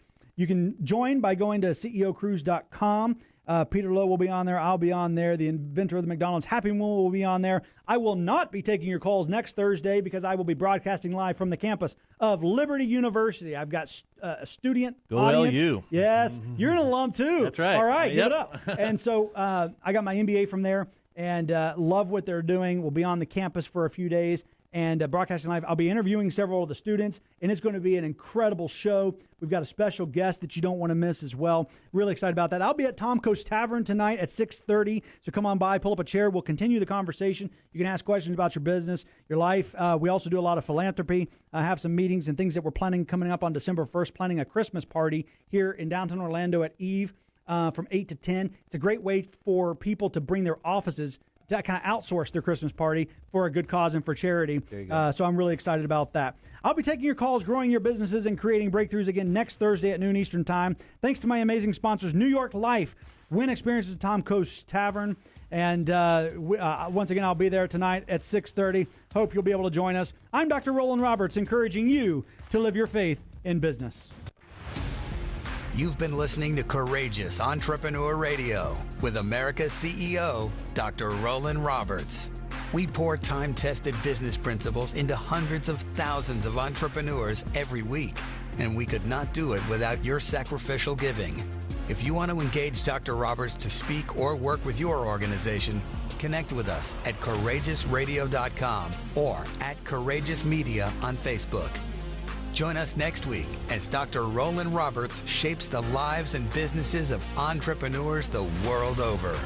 You can join by going to ceocruise.com. Uh, Peter Lowe will be on there. I'll be on there. The inventor of the McDonald's Happy Meal will be on there. I will not be taking your calls next Thursday because I will be broadcasting live from the campus of Liberty University. I've got uh, a student Go audience. LU. Yes, you're an alum too. That's right. All right, give it up. and so uh, I got my MBA from there and uh, love what they're doing. We'll be on the campus for a few days and uh, broadcasting live. I'll be interviewing several of the students, and it's going to be an incredible show. We've got a special guest that you don't want to miss as well. Really excited about that. I'll be at Tom Coast Tavern tonight at 6:30. So come on by, pull up a chair. We'll continue the conversation. You can ask questions about your business, your life. Uh, we also do a lot of philanthropy. I have some meetings and things that we're planning coming up on December 1st. Planning a Christmas party here in downtown Orlando at Eve uh, from 8 to 10. It's a great way for people to bring their offices to kind of outsource their Christmas party for a good cause and for charity. Uh, so I'm really excited about that. I'll be taking your calls, growing your businesses, and creating breakthroughs again next Thursday at noon Eastern Time. Thanks to my amazing sponsors, New York Life, Win Experiences at Tom Coast Tavern. And uh, we, uh, once again, I'll be there tonight at 6.30. Hope you'll be able to join us. I'm Dr. Roland Roberts, encouraging you to live your faith in business. You've been listening to Courageous Entrepreneur Radio with America's CEO, Dr. Roland Roberts. We pour time tested business principles into hundreds of thousands of entrepreneurs every week, and we could not do it without your sacrificial giving. If you want to engage Dr. Roberts to speak or work with your organization, connect with us at courageousradio.com or at Courageous Media on Facebook. Join us next week as Dr. Roland Roberts shapes the lives and businesses of entrepreneurs the world over.